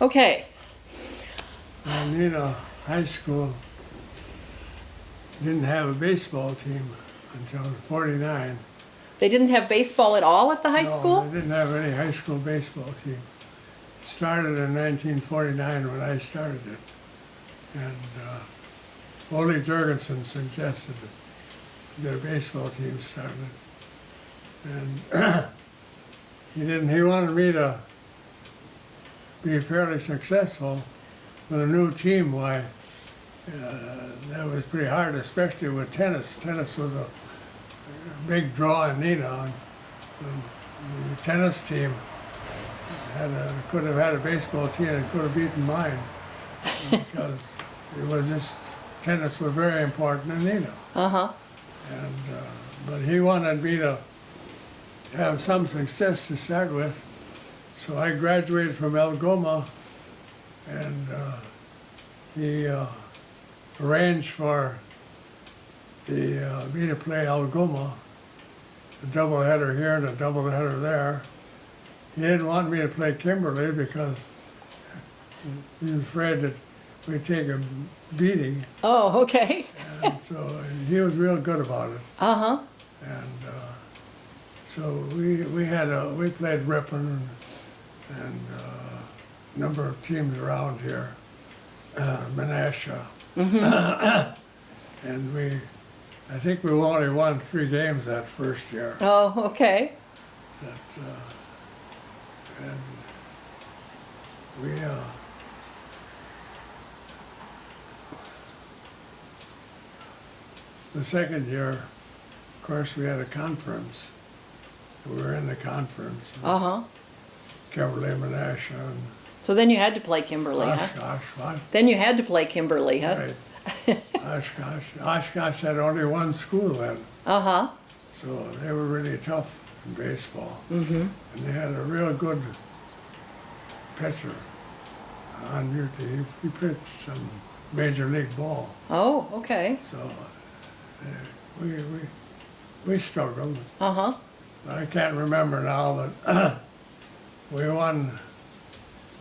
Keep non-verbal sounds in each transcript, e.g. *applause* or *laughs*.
Okay, Neenah High School didn't have a baseball team until forty-nine. they didn't have baseball at all at the high No, school? They didn't have any high school baseball team. It started in nineteen forty-nine when I started it. And, uh, Ole Jurgensen suggested that a baseball team started. And *clears throat* he didn't, he wanted me to be fairly successful with a new team, why, uh, that was pretty hard, especially with tennis. Tennis was a big draw in and The tennis team had a, could have had a baseball team and could have beaten mine because it was just, tennis was very important in Neenah. Uh-huh, And, uh, but he wanted me to have some success to start with. So I graduated from Algoma and uh, he uh, arranged for the, uh, me to play Algoma, a doubleheader here and a doubleheader there. He didn't want me to play Kimberly because he was afraid that we'd take a beating. oh, okay, And so he was real good about it. uh-huh, And uh, so we, we had a, we played Ripon and, and uh, a number of teams around here, uh, Menasha. *coughs* and we, I think we only won three games that first year. oh, okay, That, uh, and we, uh, the second year, of course, we had a conference. We were in the conference, uh-huh. Kimberly, Menasha, and So then you had to play Kimberly, huh? What? Then you had to play Kimberly, huh? Right. Oshkosh, Oshkosh had only one school then, Uh-huh, so they were really tough in baseball. Mm-hmm. And they had a real good pitcher on your team. He pitched some major league ball. oh, okay, So uh, we, we, we struggled. uh-huh, I can't remember now, but *clears throat* we won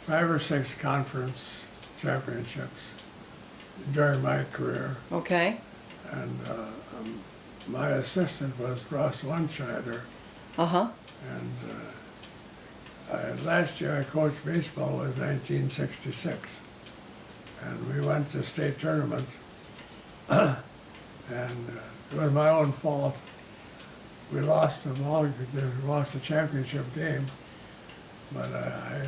five or six conference championships during my career. okay, And uh, um, my assistant was Ross Wunscheider. uh-huh, And uh, I, last year I coached baseball was 1966. And we went to state tournament. *clears throat* and uh, it was my own fault. We lost the ball, we lost the championship game. But I,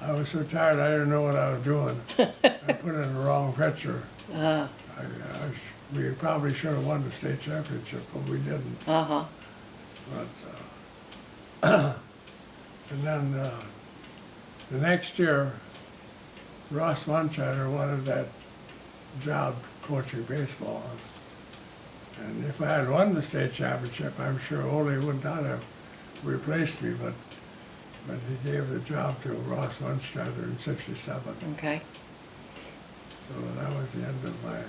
I, I was so tired I didn't know what I was doing. *laughs* I put in the wrong pitcher. uh, I, I, we probably should have won the state championship, but we didn't. uh-huh, But, uh, *clears throat* and then, uh, the next year, Ross Munchatter wanted that job coaching baseball. And if I had won the state championship, I'm sure Ole would not have replaced me, but, but he gave the job to Ross Munchatter in sixty-seven. okay. So that was the end of my.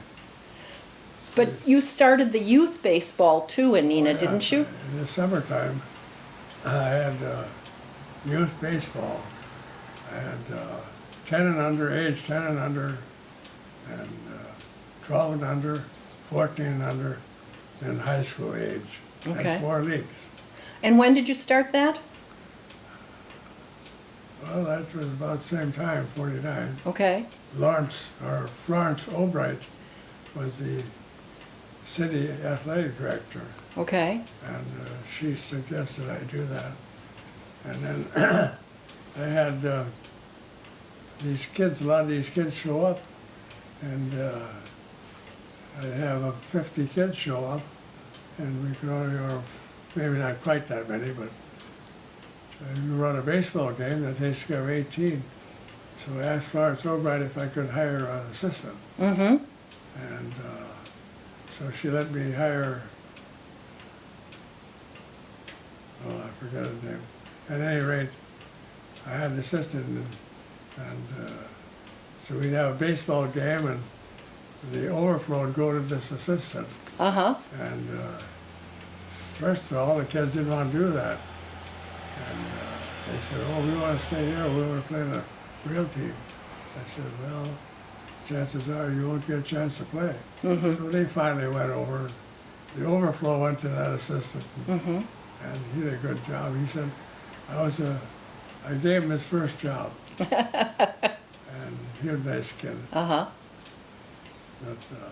But you started the youth baseball too in Neenah, Yeah, didn't you? In the summertime, I had uh, youth baseball. I had uh, 10 and under, age 10 and under, and uh, 12 and under, 14 and under, and high school age. Okay. And four leagues. And when did you start that? Well, that was about the same time, 49. Okay, Lawrence, or Florence Albright was the city athletic director. okay, and uh, she suggested I do that. And then *clears throat* I had uh, these kids, a lot of these kids show up, and uh, I have uh, 50 kids show up, and we could only, or maybe not quite that many, but you run a baseball game that takes care of 18. So I asked Florence Albright if I could hire an assistant, mm-hmm, and uh, so she let me hire oh, I forgot his name. At any rate, I had an assistant, and, and uh, so we'd have a baseball game, and the overflow would go to this assistant. uh-huh, And uh, first of all, the kids didn't want to do that. And uh, they said, oh, we want to stay here, we want to play the real team. I said, well, chances are you won't get a chance to play. So they finally went over. The overflow went to that assistant, and he did a good job. He said, I was a, I gave him his first job. *laughs* and he was a nice kid. Uh-huh. But, uh,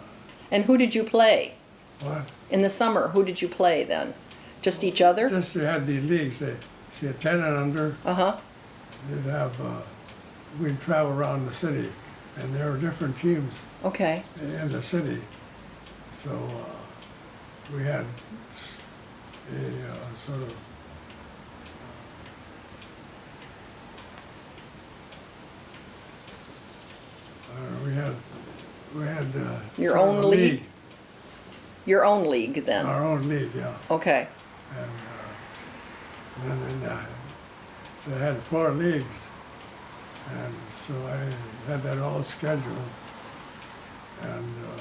And who did you play? what? In the summer, who did you play then? Just each other? Just they had these leagues. They see a ten and under. Uh-huh. They'd have. Uh, we'd travel around the city, and there were different teams Okay. in the city. So uh, we had a uh, sort of. Uh, we had we had uh, Your sort of own a league? Your own league then? Our own league, yeah. Okay. And uh, then, then uh, so I had four leagues, and so I had that all scheduled. And uh,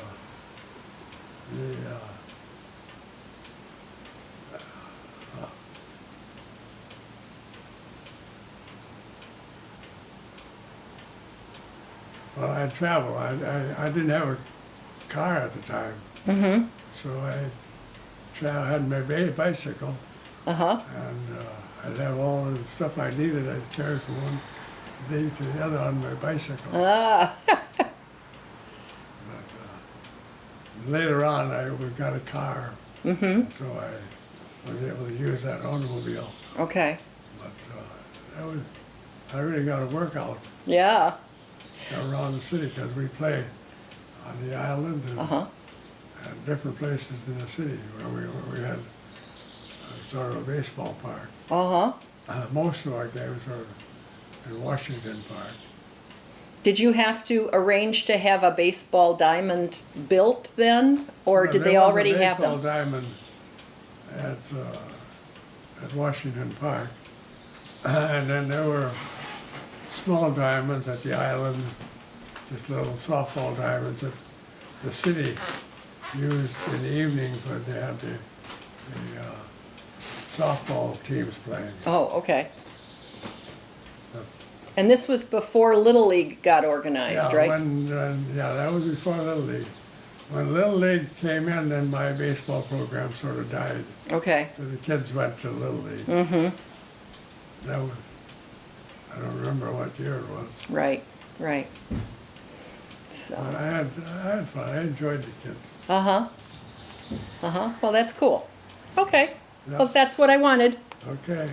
the uh, well, I traveled. I, I, I didn't have a car at the time, Mm-hmm. so I tra- had my bicycle Uh-huh. and uh, I'd have all the stuff I needed. I'd carry from one league to the other on my bicycle. Ah, But, uh, later on, I we got a car, mm-hmm. so I was able to use that automobile. Okay. But uh, that was I really got a workout Yeah. around the city because we play on the island and, Uh-huh. and different places in the city where we where we had sort of a baseball park. Uh-huh. Uh, most of our games were in Washington Park. Did you have to arrange to have a baseball diamond built then? Or did there they was a already have baseball diamond at, uh, at Washington Park. *coughs* And then there were small diamonds at the island, just little softball diamonds that the city used in the evening when they had the, the uh, softball teams playing. Oh, okay. And this was before Little League got organized, Yeah, right? when, when, yeah, that was before Little League. When Little League came in, then my baseball program sort of died. Okay. Because the kids went to Little League. Mm-hmm. That was, I don't remember what year it was. Right, right. But So, I had, I had fun. I enjoyed the kids. uh-huh. Uh-huh. Well, that's cool. Okay. Yeah. Well, that's what I wanted. Okay.